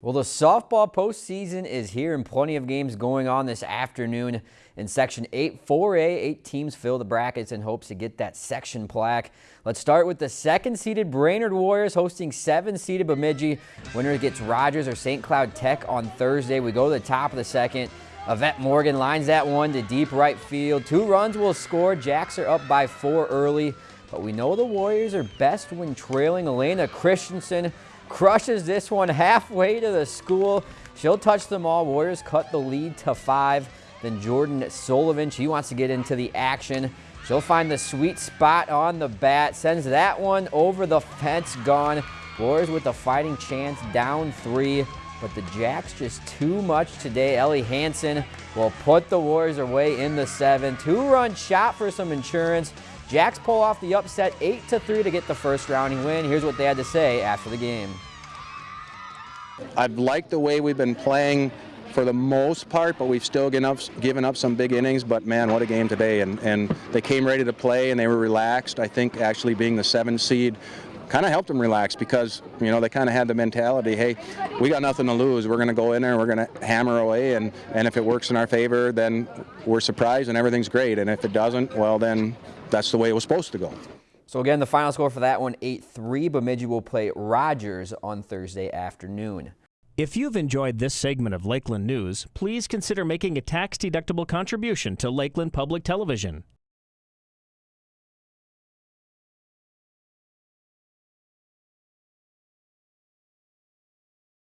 Well, the softball postseason is here and plenty of games going on this afternoon. In Section 8 4A, eight teams fill the brackets in hopes to get that section plaque. Let's start with the second-seeded Brainerd Warriors hosting seven-seeded Bemidji. Winner gets Rogers or St. Cloud Tech on Thursday. We go to the top of the second. Yvette Morgan lines that one to deep right field. Two runs will score. Jacks are up by four early, but we know the Warriors are best when trailing. Elena Christensen crushes this one halfway to the school. She'll touch them all. Warriors cut the lead to five. Then Jordan Sullivan, she wants to get into the action. She'll find the sweet spot on the bat, sends that one over the fence, gone. Warriors with a fighting chance, down three, but the Jacks just too much today. Ellie Hansen will put the Warriors away in the seven. Two-run shot for some insurance. Jacks pull off the upset 8 to 3 to get the first rounding win. Here's what they had to say after the game. I've liked the way we've been playing for the most part, but we've still given up, given up some big innings. But man, what a game today! And and they came ready to play, and they were relaxed. I think actually being the seven seed kind of helped them relax because you know they kind of had the mentality, hey, we got nothing to lose. We're going to go in there, and we're going to hammer away, and and if it works in our favor, then we're surprised and everything's great. And if it doesn't, well then that's the way it was supposed to go. So again, the final score for that one, 8-3. Bemidji will play Rogers on Thursday afternoon. If you've enjoyed this segment of Lakeland News, please consider making a tax-deductible contribution to Lakeland Public Television.